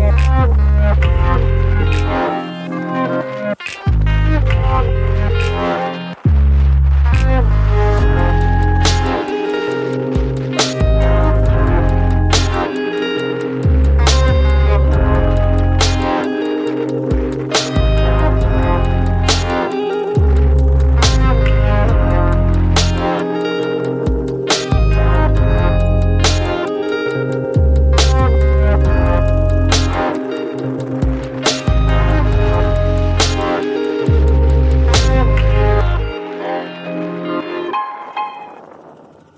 Yeah.